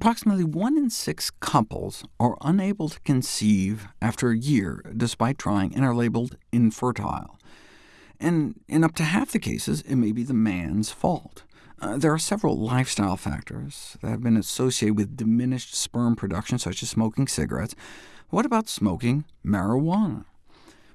Approximately one in six couples are unable to conceive after a year, despite trying, and are labeled infertile. And in up to half the cases, it may be the man's fault. Uh, there are several lifestyle factors that have been associated with diminished sperm production, such as smoking cigarettes. What about smoking marijuana?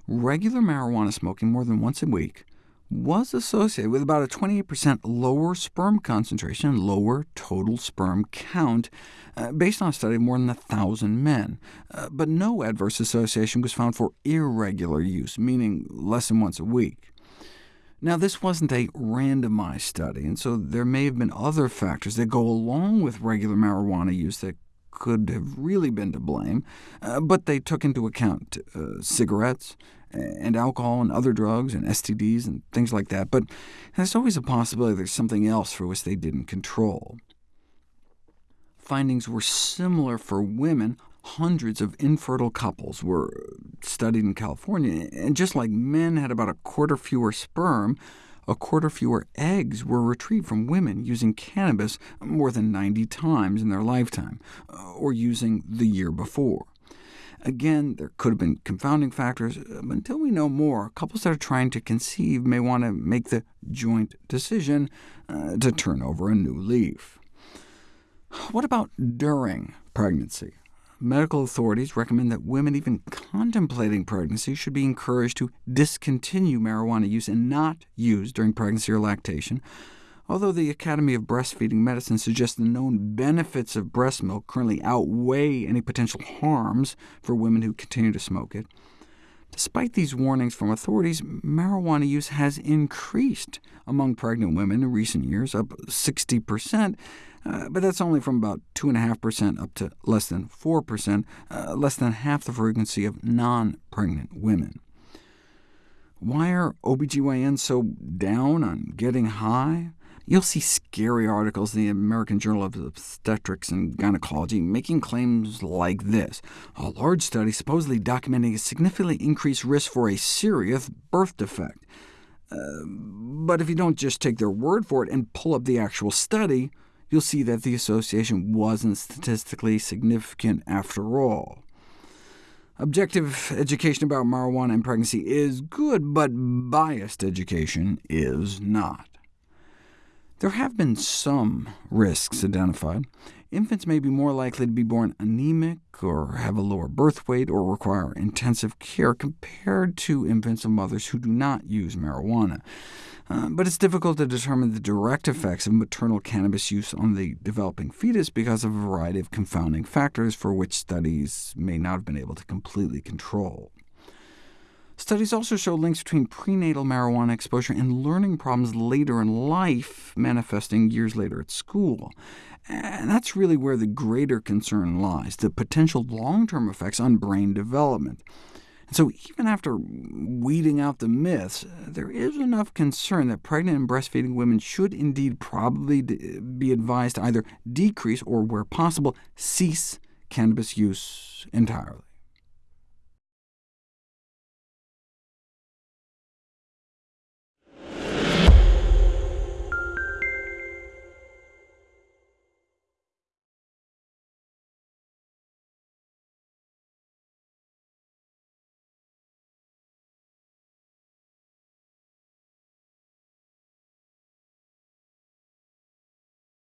Regular marijuana smoking more than once a week was associated with about a 28% lower sperm concentration and lower total sperm count, uh, based on a study of more than 1,000 men. Uh, but no adverse association was found for irregular use, meaning less than once a week. Now, this wasn't a randomized study, and so there may have been other factors that go along with regular marijuana use that could have really been to blame, uh, but they took into account uh, cigarettes, and alcohol and other drugs and STDs and things like that, but there's always a possibility there's something else for which they didn't control. Findings were similar for women. Hundreds of infertile couples were studied in California, and just like men had about a quarter fewer sperm, a quarter fewer eggs were retrieved from women using cannabis more than 90 times in their lifetime, uh, or using the year before. Again, there could have been confounding factors, but until we know more, couples that are trying to conceive may want to make the joint decision uh, to turn over a new leaf. What about during pregnancy? Medical authorities recommend that women even contemplating pregnancy should be encouraged to discontinue marijuana use and not use during pregnancy or lactation, Although the Academy of Breastfeeding Medicine suggests the known benefits of breast milk currently outweigh any potential harms for women who continue to smoke it, despite these warnings from authorities, marijuana use has increased among pregnant women in recent years, up 60%, uh, but that's only from about 2.5% up to less than 4%, uh, less than half the frequency of non-pregnant women. Why are OBGYNs so down on getting high? You'll see scary articles in the American Journal of Obstetrics and Gynecology making claims like this. A large study supposedly documenting a significantly increased risk for a serious birth defect. Uh, but if you don't just take their word for it and pull up the actual study, you'll see that the association wasn't statistically significant after all. Objective education about marijuana and pregnancy is good, but biased education is not. There have been some risks identified. Infants may be more likely to be born anemic, or have a lower birth weight, or require intensive care compared to infants of mothers who do not use marijuana. Uh, but it's difficult to determine the direct effects of maternal cannabis use on the developing fetus because of a variety of confounding factors for which studies may not have been able to completely control. Studies also show links between prenatal marijuana exposure and learning problems later in life, manifesting years later at school. And that's really where the greater concern lies, the potential long-term effects on brain development. And so even after weeding out the myths, there is enough concern that pregnant and breastfeeding women should indeed probably be advised to either decrease or, where possible, cease cannabis use entirely.